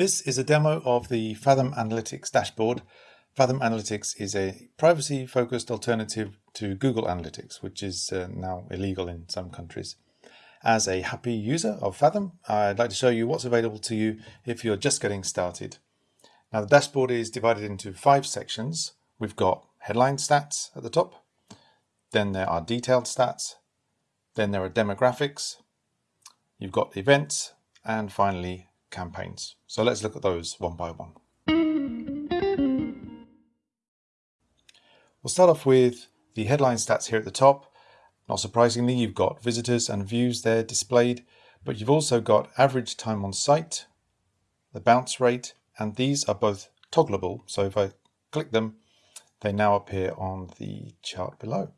This is a demo of the Fathom Analytics dashboard. Fathom Analytics is a privacy-focused alternative to Google Analytics, which is uh, now illegal in some countries. As a happy user of Fathom, I'd like to show you what's available to you if you're just getting started. Now the dashboard is divided into five sections. We've got headline stats at the top, then there are detailed stats, then there are demographics, you've got events, and finally campaigns. So let's look at those one by one. We'll start off with the headline stats here at the top. Not surprisingly, you've got visitors and views there displayed, but you've also got average time on site, the bounce rate, and these are both toggleable. So if I click them, they now appear on the chart below.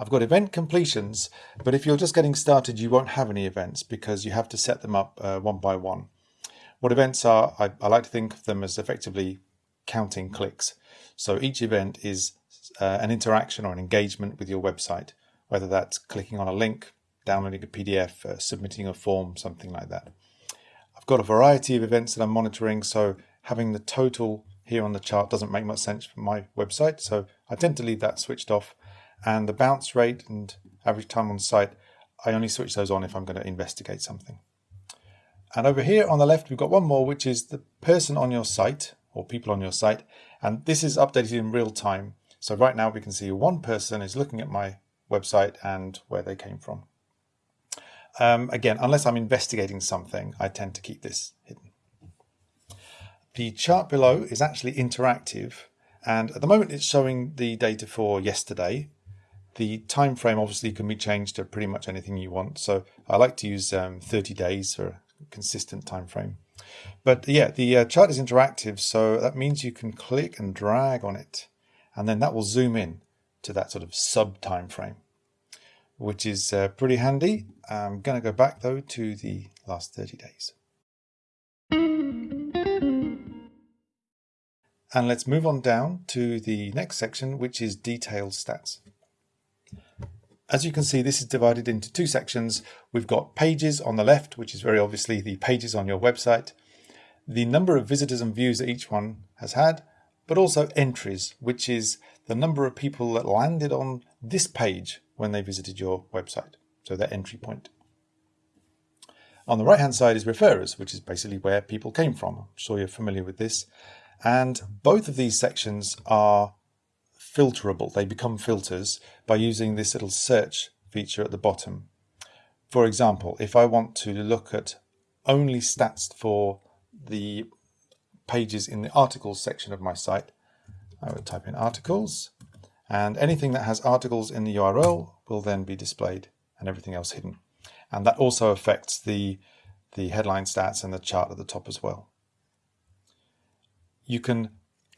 I've got event completions, but if you're just getting started, you won't have any events because you have to set them up uh, one by one. What events are, I, I, like to think of them as effectively counting clicks. So each event is uh, an interaction or an engagement with your website, whether that's clicking on a link, downloading a PDF, uh, submitting a form, something like that. I've got a variety of events that I'm monitoring, so having the total here on the chart doesn't make much sense for my website, so I tend to leave that switched off and the bounce rate and average time on site, I only switch those on if I'm going to investigate something. And over here on the left, we've got one more, which is the person on your site or people on your site. And this is updated in real time. So right now we can see one person is looking at my website and where they came from. Um, again, unless I'm investigating something, I tend to keep this hidden. The chart below is actually interactive. And at the moment it's showing the data for yesterday, the time frame obviously can be changed to pretty much anything you want. So I like to use um, 30 days for a consistent time frame. But yeah, the uh, chart is interactive, so that means you can click and drag on it, and then that will zoom in to that sort of sub time frame, which is uh, pretty handy. I'm going to go back though to the last 30 days. And let's move on down to the next section, which is detailed stats. As you can see, this is divided into two sections. We've got pages on the left, which is very obviously the pages on your website, the number of visitors and views that each one has had, but also entries, which is the number of people that landed on this page when they visited your website. So their entry point. On the right hand side is referrers, which is basically where people came from. I'm sure you're familiar with this. And both of these sections are filterable. They become filters by using this little search feature at the bottom. For example, if I want to look at only stats for the pages in the articles section of my site, I would type in articles and anything that has articles in the URL will then be displayed and everything else hidden. And that also affects the, the headline stats and the chart at the top as well. You can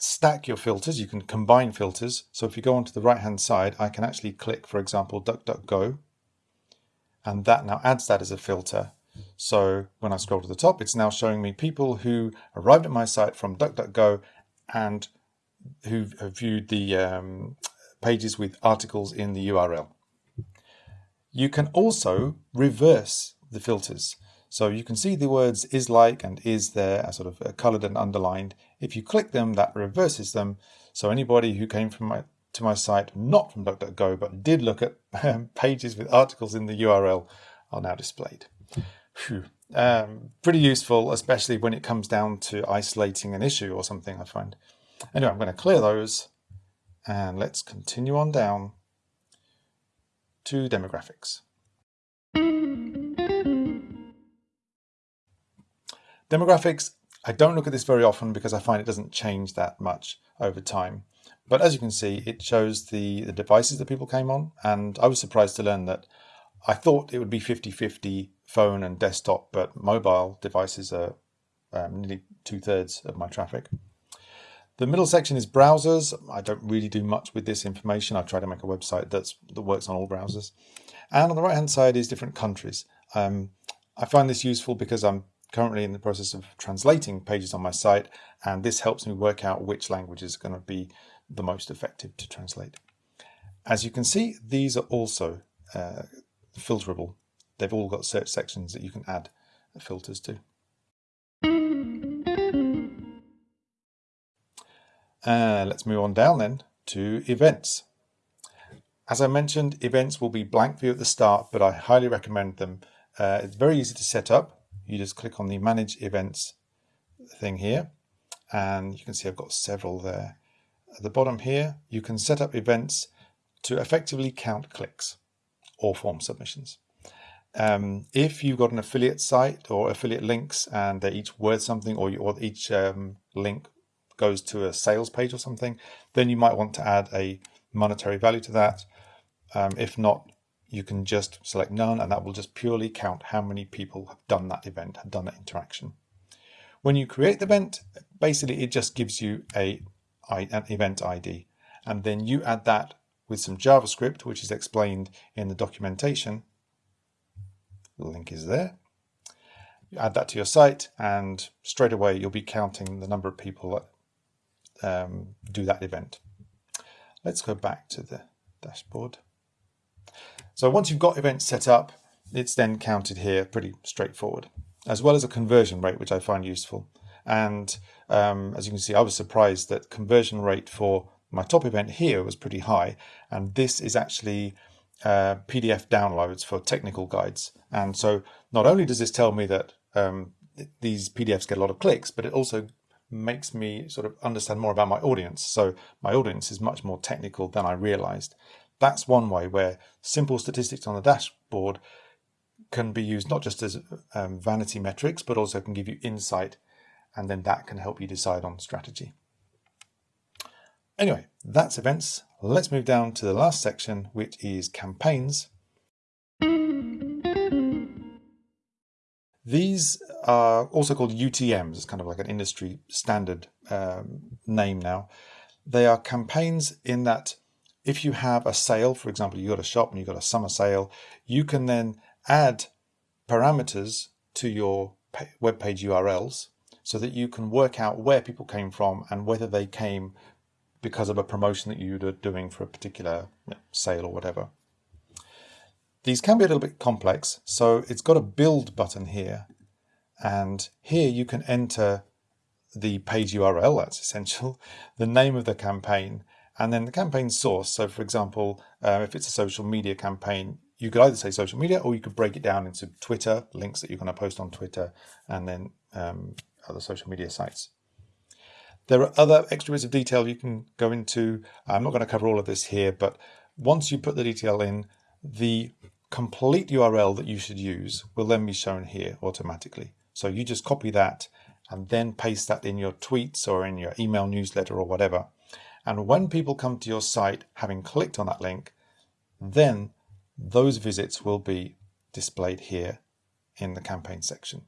stack your filters, you can combine filters. So if you go onto the right hand side, I can actually click, for example, DuckDuckGo, and that now adds that as a filter. So when I scroll to the top, it's now showing me people who arrived at my site from DuckDuckGo and who have viewed the um, pages with articles in the URL. You can also reverse the filters. So you can see the words is like and is there are sort of uh, colored and underlined. If you click them, that reverses them. So anybody who came from my to my site, not from DuckDuckGo, but did look at um, pages with articles in the URL are now displayed. Um, pretty useful, especially when it comes down to isolating an issue or something, I find. Anyway, I'm going to clear those and let's continue on down to demographics. Demographics, I don't look at this very often because I find it doesn't change that much over time. But as you can see, it shows the, the devices that people came on. And I was surprised to learn that I thought it would be 50-50 phone and desktop, but mobile devices are um, nearly two-thirds of my traffic. The middle section is browsers. I don't really do much with this information. I try to make a website that's, that works on all browsers. And on the right-hand side is different countries. Um, I find this useful because I'm currently in the process of translating pages on my site, and this helps me work out which language is going to be the most effective to translate. As you can see, these are also uh, filterable. They've all got search sections that you can add filters to. Uh, let's move on down then to events. As I mentioned, events will be blank view at the start, but I highly recommend them. Uh, it's very easy to set up. You just click on the manage events thing here, and you can see I've got several there. At the bottom here, you can set up events to effectively count clicks or form submissions. Um, if you've got an affiliate site or affiliate links and they're each worth something or, you, or each um, link goes to a sales page or something, then you might want to add a monetary value to that. Um, if not, you can just select none and that will just purely count how many people have done that event, have done that interaction. When you create the event, basically it just gives you a, an event ID and then you add that with some JavaScript, which is explained in the documentation. The link is there. You add that to your site and straight away you'll be counting the number of people that um, do that event. Let's go back to the dashboard. So once you've got events set up, it's then counted here pretty straightforward, as well as a conversion rate, which I find useful. And um, as you can see, I was surprised that conversion rate for my top event here was pretty high. And this is actually uh, PDF downloads for technical guides. And so not only does this tell me that um, these PDFs get a lot of clicks, but it also makes me sort of understand more about my audience. So my audience is much more technical than I realized. That's one way where simple statistics on the dashboard can be used not just as um, vanity metrics, but also can give you insight, and then that can help you decide on strategy. Anyway, that's events. Let's move down to the last section, which is campaigns. These are also called UTMs. It's kind of like an industry standard um, name now. They are campaigns in that if you have a sale, for example, you've got a shop and you've got a summer sale, you can then add parameters to your web page URLs so that you can work out where people came from and whether they came because of a promotion that you're doing for a particular sale or whatever. These can be a little bit complex, so it's got a build button here, and here you can enter the page URL, that's essential, the name of the campaign, and then the campaign source. So for example, uh, if it's a social media campaign, you could either say social media or you could break it down into Twitter, links that you're going to post on Twitter, and then um, other social media sites. There are other extra bits of detail you can go into. I'm not going to cover all of this here, but once you put the detail in, the complete URL that you should use will then be shown here automatically. So you just copy that and then paste that in your tweets or in your email newsletter or whatever. And when people come to your site, having clicked on that link, then those visits will be displayed here in the campaign section.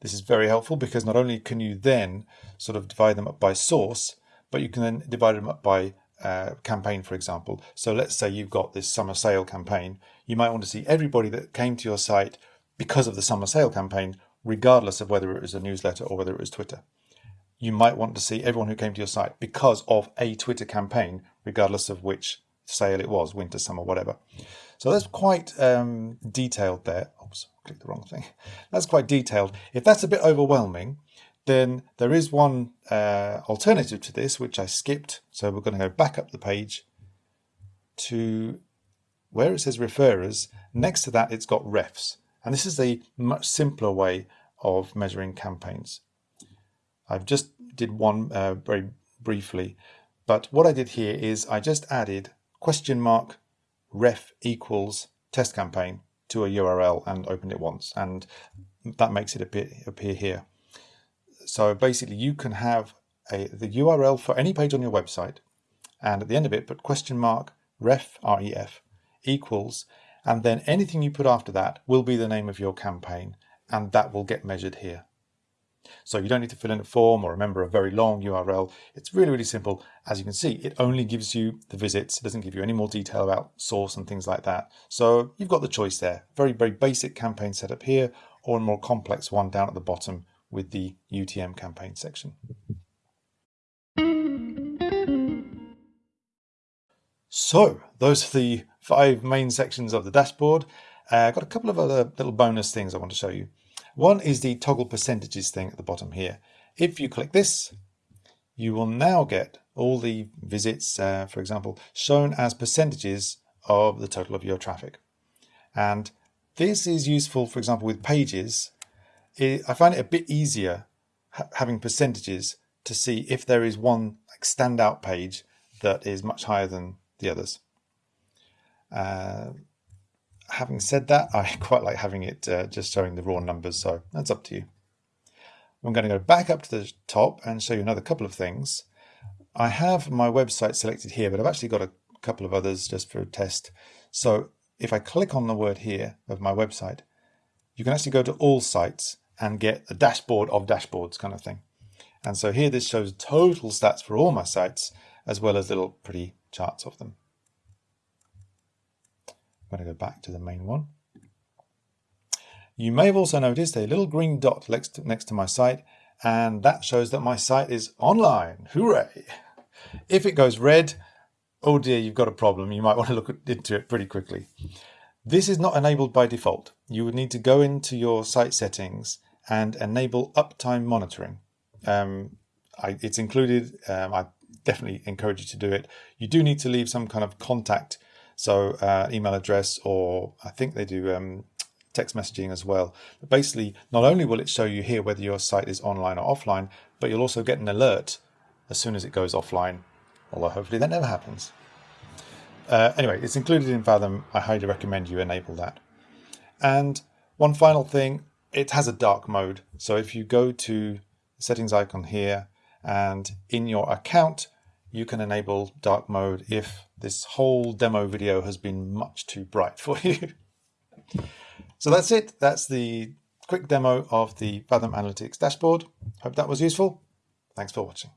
This is very helpful because not only can you then sort of divide them up by source, but you can then divide them up by uh, campaign, for example. So let's say you've got this summer sale campaign. You might want to see everybody that came to your site because of the summer sale campaign, regardless of whether it was a newsletter or whether it was Twitter. You might want to see everyone who came to your site because of a Twitter campaign, regardless of which sale it was, winter, summer, whatever. So that's quite um, detailed there. Oops, clicked the wrong thing. That's quite detailed. If that's a bit overwhelming, then there is one uh, alternative to this, which I skipped. So we're going to go back up the page to where it says referrers. Next to that, it's got refs. And this is a much simpler way of measuring campaigns. I've just did one uh, very briefly, but what I did here is I just added question mark ref equals test campaign to a URL and opened it once. And that makes it appear, appear here. So basically you can have a, the URL for any page on your website and at the end of it put question mark ref, ref equals and then anything you put after that will be the name of your campaign and that will get measured here. So you don't need to fill in a form or remember a very long URL. It's really, really simple. As you can see, it only gives you the visits. It doesn't give you any more detail about source and things like that. So you've got the choice there. Very, very basic campaign setup here or a more complex one down at the bottom with the UTM campaign section. So those are the five main sections of the dashboard. I've uh, got a couple of other little bonus things I want to show you. One is the toggle percentages thing at the bottom here. If you click this, you will now get all the visits, uh, for example, shown as percentages of the total of your traffic. And this is useful, for example, with pages. I find it a bit easier ha having percentages to see if there is one like, standout page that is much higher than the others. Uh, having said that, I quite like having it uh, just showing the raw numbers, so that's up to you. I'm going to go back up to the top and show you another couple of things. I have my website selected here, but I've actually got a couple of others just for a test. So if I click on the word here of my website, you can actually go to all sites and get a dashboard of dashboards kind of thing. And so here this shows total stats for all my sites, as well as little pretty charts of them. I'm going to go back to the main one. You may have also noticed a little green dot next to, next to my site, and that shows that my site is online. Hooray! If it goes red, oh dear, you've got a problem. You might want to look into it pretty quickly. This is not enabled by default. You would need to go into your site settings and enable uptime monitoring. Um, I, it's included. Um, I definitely encourage you to do it. You do need to leave some kind of contact, so uh, email address, or I think they do um, text messaging as well. But basically, not only will it show you here whether your site is online or offline, but you'll also get an alert as soon as it goes offline, although hopefully that never happens. Uh, anyway, it's included in Fathom. I highly recommend you enable that. And one final thing, it has a dark mode. So if you go to the settings icon here and in your account, you can enable dark mode if this whole demo video has been much too bright for you. So that's it. That's the quick demo of the Fathom Analytics dashboard. Hope that was useful. Thanks for watching.